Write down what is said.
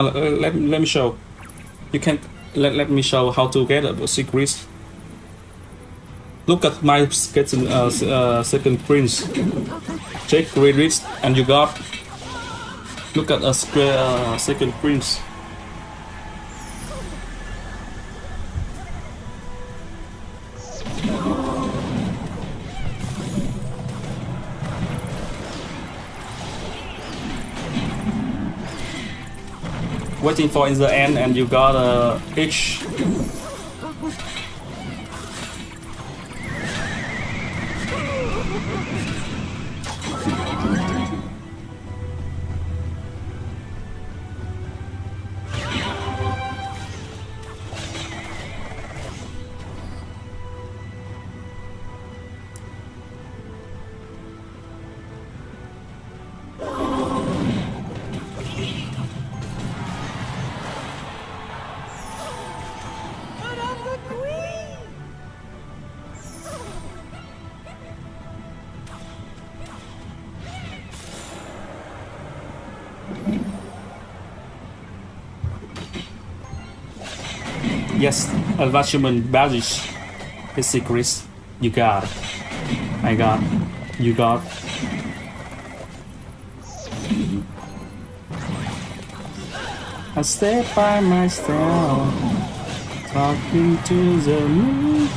Uh, let, let me show. You can let, let me show how to get a secret. Look at my second, uh, uh, second prince. Check credits and you got. Look at a square uh, second prince. Waiting for in the end and you got a H Yes, attachment badges. His secrets. You got. I got. You got. I stay by myself, talking to the moon.